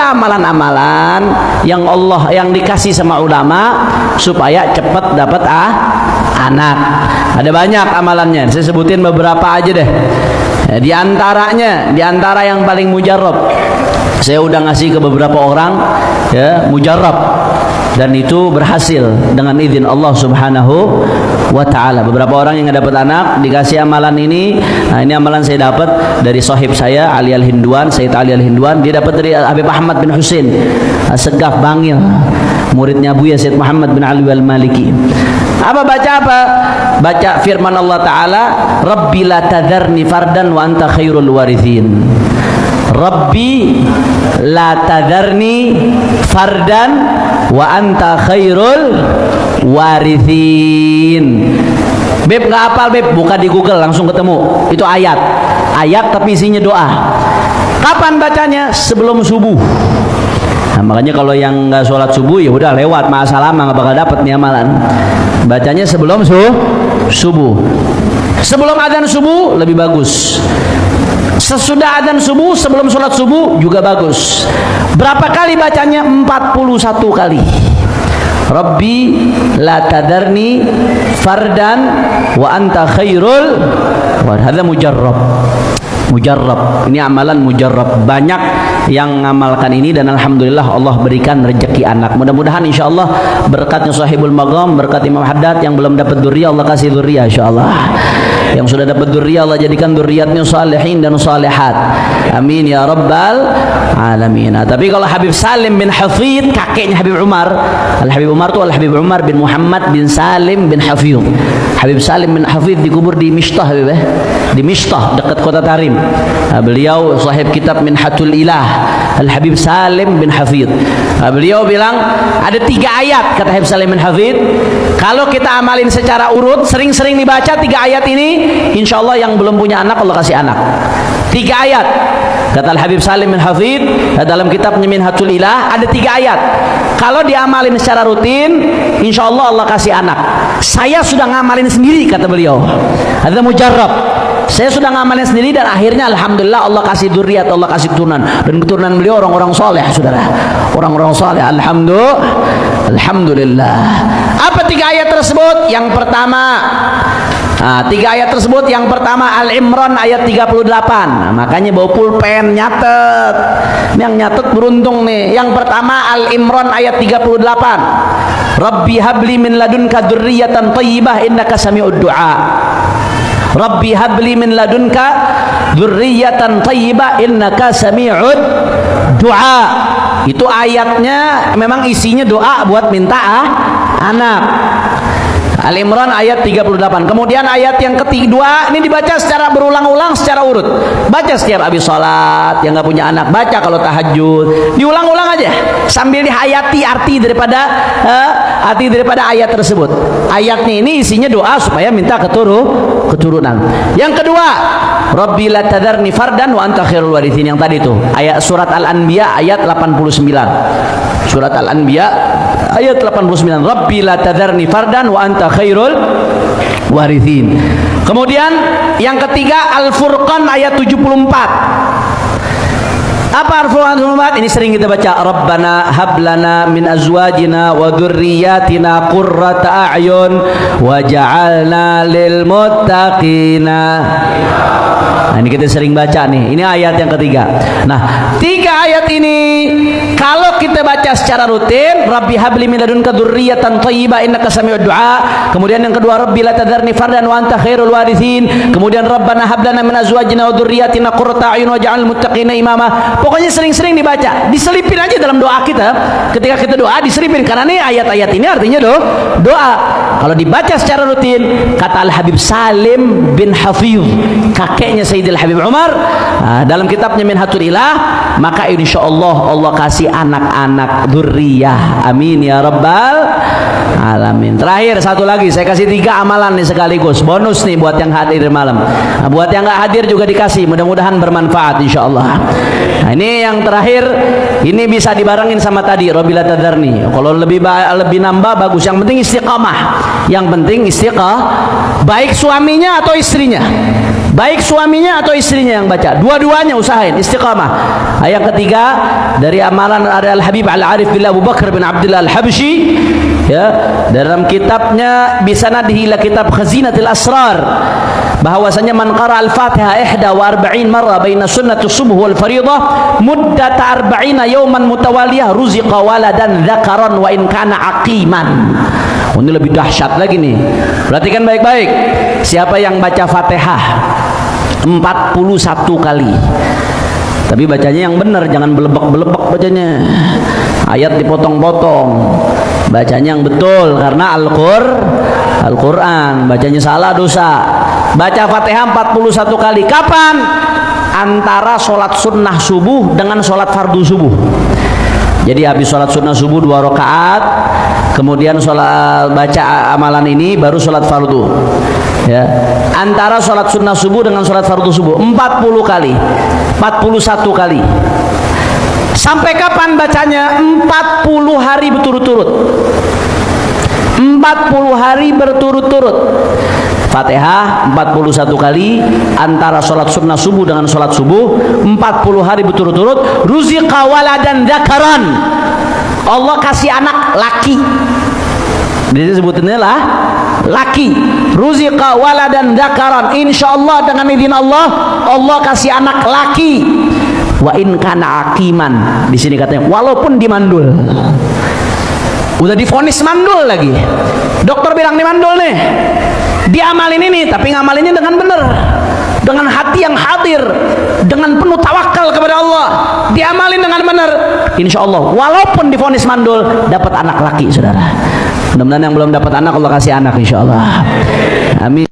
amalan-amalan yang Allah yang dikasih sama ulama supaya cepat dapat ah anak. Ada banyak amalannya. Saya sebutin beberapa aja deh. Ya, di antaranya, di antara yang paling mujarab. Saya udah ngasih ke beberapa orang ya, mujarab dan itu berhasil dengan izin Allah Subhanahu wa taala. Beberapa orang yang dapat anak dikasih amalan ini. Nah, ini amalan saya dapat dari sahib saya Ali Al Hinduan, Sayyid Ali Al Hinduan. Dia dapat dari Habib Ahmad bin Husain Segaf Bangil, muridnya Buya Sayyid Muhammad bin Ali Al Maliki. Apa baca apa? Baca firman Allah Ta'ala Rabbi la tadharni fardan wa anta khairul warithin Rabbi la tadharni fardan wa anta khairul warithin Beb nggak hafal Beb, buka di Google langsung ketemu. Itu ayat. Ayat tapi isinya doa. Kapan bacanya? Sebelum subuh. Nah, makanya kalau yang nggak sholat subuh ya udah lewat masa lama nggak bakal dapet nih amalan. Bacanya sebelum su subuh. Sebelum adzan subuh lebih bagus. Sesudah adzan subuh, sebelum sholat subuh juga bagus. Berapa kali bacanya? 41 kali. Rabbi la tadarni fardan wa anta khairul wa hadha mujarrab. Mujarrab. Ini amalan mujarrab. Banyak yang mengamalkan ini dan alhamdulillah Allah berikan rezeki anak. Mudah-mudahan insyaallah berkatnya sahibul magam berkat Imam Haddad yang belum dapat duriya Allah kasih duriya insyaallah. Yang sudah dapat duriya Allah jadikan duriatnya salihin dan salihat. Amin ya rabbal alamin. Nah, tapi kalau Habib Salim bin Hafid kakeknya Habib Umar. Al Habib Umar itu Al Habib Umar bin Muhammad bin Salim bin Hafid Habib Salim bin Hafid dikubur di Mishtah Habib, eh? di Mishtah dekat kota Tarim. Nah, beliau sahib kitab Minhatul Ilah Al Habib Salim bin Hafid nah, beliau bilang ada tiga ayat kata Habib Salim bin Hafid kalau kita amalin secara urut sering-sering dibaca tiga ayat ini insya Allah yang belum punya anak Allah kasih anak. Tiga ayat kata Al Habib Salim bin Hafid dalam kitab Minhatul Ilah ada tiga ayat. Kalau diamalin secara rutin insya Allah Allah kasih anak. Saya sudah ngamalin sendiri kata beliau. Ada mujarab saya sudah ngamalin sendiri dan akhirnya alhamdulillah Allah kasih duriat Allah kasih keturunan. Dan keturunan beliau orang-orang soleh saudara. Orang-orang soleh alhamdulillah. Alhamdulillah. Apa tiga ayat tersebut? Yang pertama Nah, tiga ayat tersebut. Yang pertama Al-Imran ayat 38 nah, makanya bawa pulpen nyatet. Yang nyatet beruntung nih. Yang pertama Al-Imran ayat 38 Rabbi habli min ladunka dzurriyyatan thayyibah innaka sami'ud du'a. Rabbi habli min ladunka dzurriyyatan thayyibah innaka sami'ud du'a. Itu ayatnya memang isinya doa buat minta ah, anak Al-Imran ayat 38. Kemudian ayat yang ketiga ini dibaca secara berulang-ulang secara urut. Baca setiap habis sholat yang nggak punya anak baca kalau tahajud. Diulang-ulang aja sambil dihayati arti daripada uh, arti daripada ayat tersebut. Ayatnya ini isinya doa supaya minta keturu keturunan. Yang kedua, Rabbi la tadarni fardan wa anta khairul warithin yang tadi itu. Ayat surat Al-Anbiya ayat 89. Surat Al-Anbiya ayat 89 Rabbi la tadarni fardan wa anta khairul warithin. Kemudian yang ketiga Al-Furqan ayat 74 apa Al-Furqan ini sering kita baca Rabbana hablana min azwajina wa dhurriyyatina qurrata a'yun waj'alna lil muttaqina nah ini kita sering baca nih. Ini ayat yang ketiga. Nah tiga ayat ini kalau kita baca secara rutin Rabbi habli min ladunka dzurriyyatan thayyibah innaka sami'ud du'a. Kemudian yang kedua Rabbi la tadarni fardan wa anta khairul warithin. Kemudian Rabbana hablana min azwajina wa dhurriyyatina qurrata a'yun waj'alna muttaqina imama. Pokoknya sering-sering dibaca. Diselipin aja dalam doa kita. Ketika kita doa diselipin. Karena nih ayat-ayat ini artinya do, doa. Kalau dibaca secara rutin kata Al-Habib Salim bin Hafiz kakeknya Sayyidil Habib Umar. Nah, dalam kitabnya Minhatul Ilah maka insya Allah Allah kasih anak-anak durriyah amin ya rabbal alamin. Terakhir satu lagi. Saya kasih tiga amalan nih sekaligus. Bonus nih buat yang hadir malam. Nah, buat yang nggak hadir juga dikasih. Mudah-mudahan bermanfaat insya Allah nah ini yang terakhir. Ini bisa dibarengin sama tadi Robila Tadarni. Kalau lebih lebih nambah bagus. Yang penting istiqamah. Yang penting istiqamah. Baik suaminya atau istrinya baik suaminya atau istrinya yang baca. Dua-duanya usahain. Istiqamah. Ayat ketiga dari amalan ada Al Habib Al Arif bin Abu Bakar bin Abdullah Al Habsyi ya dalam kitabnya bisanadihi ila kitab Khazinatul Asrar bahwasanya man qara al-Fatihah ihda wa arba'in marra baina sunnati subuh wal fariḍah muddata arba'ina yawman mutawaliyah ruziqa waladan dzakaran wa in kana aqiman oh, ini lebih dahsyat lagi nih. Perhatikan baik-baik. Siapa yang baca Fatihah? 41 kali. Tapi bacanya yang benar jangan belebek-belebek bacanya. Ayat dipotong-potong. Bacanya yang betul karena Al-Qur Al-Quran. Bacanya salah dosa. Baca Fatihah 41 kali. Kapan? antara sholat sunnah subuh dengan sholat fardu subuh. Jadi habis sholat sunnah subuh dua rakaat kemudian sholat baca amalan ini baru sholat fardu. Ya. Antara sholat sunnah subuh dengan sholat fardu subuh 40 kali 41 kali. Sampai kapan bacanya? 40 hari berturut-turut. 40 hari berturut-turut. Fatihah 41 kali. Antara sholat sunnah subuh dengan sholat subuh 40 hari berturut-turut. Ruziqa waladan dakaran Allah kasih anak laki jadi sebutannya lah. Laki. Ruziqa waladan dakaran insyaallah dengan izin Allah Allah kasih anak laki. Wa in kana akiman di sini katanya walaupun dimandul. Udah difonis mandul lagi. Dokter bilang ini mandul nih. Diamalin ini tapi ngamalinnya dengan benar dengan hati yang hadir dengan penuh tawakal kepada Allah diamalin dengan benar insya Allah walaupun difonis mandul dapat anak laki saudara. Mudah-mudahan yang belum dapat anak Allah kasih anak insya Allah amin